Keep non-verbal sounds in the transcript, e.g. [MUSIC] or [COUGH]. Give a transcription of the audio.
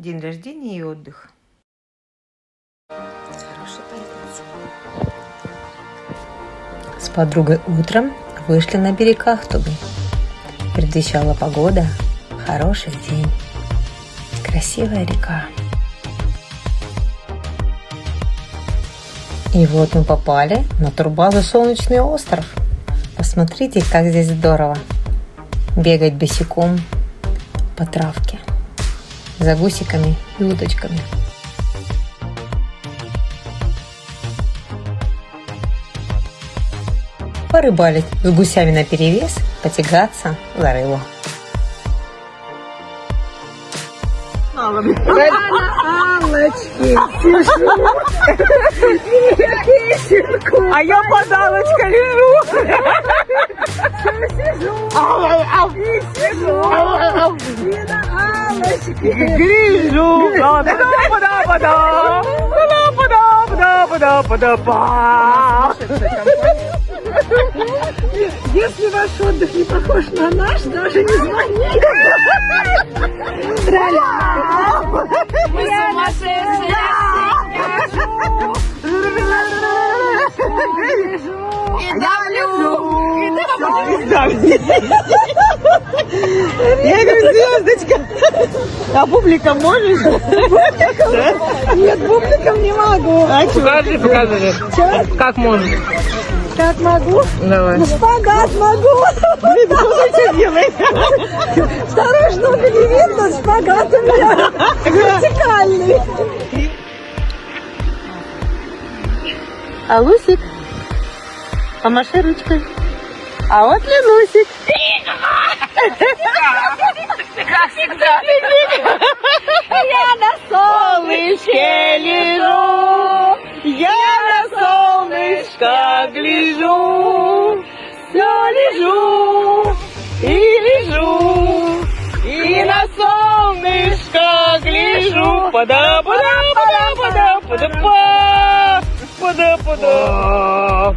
день рождения и отдых. С подругой утром вышли на берег Ахтубы. Предвещала погода, хороший день, красивая река. И вот мы попали на турбазу Солнечный остров. Посмотрите, как здесь здорово. Бегать босиком по травке за гусиками и уточками. Порыбалить с гусями на перевес, потягаться за рыбу. Аллочки, сижу. [LAUGHS] А я подалочка лежу. Гляжу. Пада-пада-пада. Пада-пада-пада-пада-пада. Если ваш отдых не похож на наш, даже не звоните. Мы сумасшедшие. Я говорю, звездочка. А публика можешь? Нет, бубликом не могу. Покажи, покажи. Как можешь? Как могу? Давай. Ну, шпагат могу. Блин, ну что делаешь? Вторую штуку не видно, шпагат у меня вертикальный. А Лусик? Помаши ручкой. А вот Ленусик. Как всегда. Я на солнышке лежу, я на солнышко гляжу, все лежу и лежу, и на солнышко гляжу. Пада, пада, пада, пада, пада, па, пада, пада.